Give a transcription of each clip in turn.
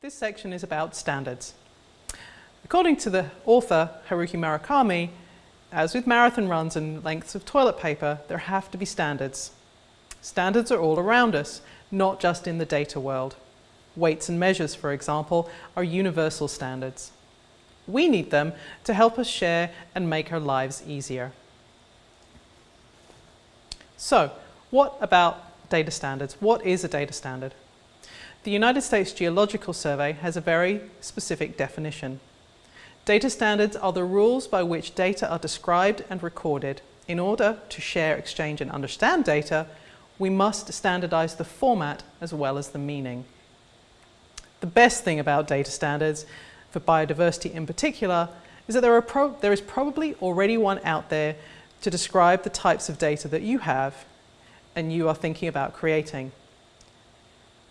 This section is about standards. According to the author Haruki Murakami, as with marathon runs and lengths of toilet paper, there have to be standards. Standards are all around us, not just in the data world. Weights and measures, for example, are universal standards. We need them to help us share and make our lives easier. So, what about data standards? What is a data standard? The United States Geological Survey has a very specific definition. Data standards are the rules by which data are described and recorded. In order to share, exchange and understand data, we must standardize the format as well as the meaning. The best thing about data standards, for biodiversity in particular, is that there, there is probably already one out there to describe the types of data that you have and you are thinking about creating.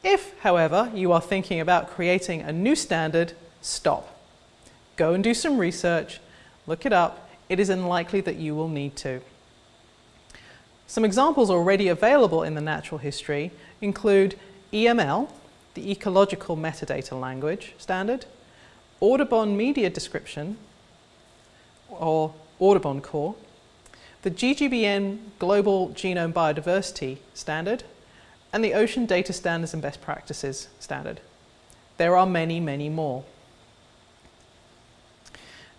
If, however, you are thinking about creating a new standard, stop. Go and do some research, look it up. It is unlikely that you will need to. Some examples already available in the natural history include EML, the Ecological Metadata Language Standard, Audubon Media Description, or Audubon Core, the GGBN Global Genome Biodiversity Standard, and the Ocean Data Standards and Best Practices Standard. There are many, many more.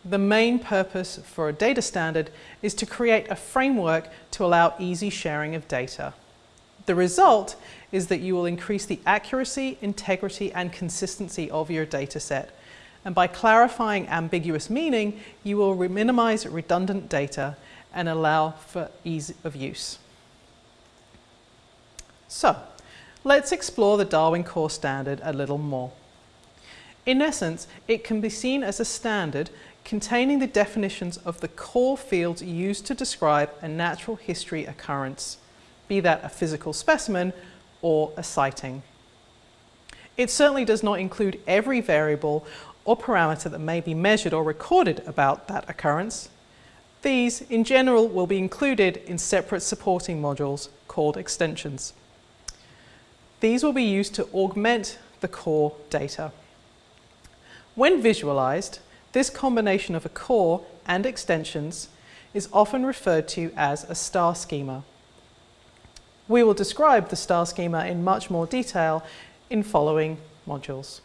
The main purpose for a data standard is to create a framework to allow easy sharing of data. The result is that you will increase the accuracy, integrity and consistency of your data set. And by clarifying ambiguous meaning, you will minimize redundant data and allow for ease of use. So, let's explore the Darwin Core Standard a little more. In essence, it can be seen as a standard containing the definitions of the core fields used to describe a natural history occurrence, be that a physical specimen or a sighting. It certainly does not include every variable or parameter that may be measured or recorded about that occurrence. These, in general, will be included in separate supporting modules called extensions. These will be used to augment the core data. When visualized, this combination of a core and extensions is often referred to as a star schema. We will describe the star schema in much more detail in following modules.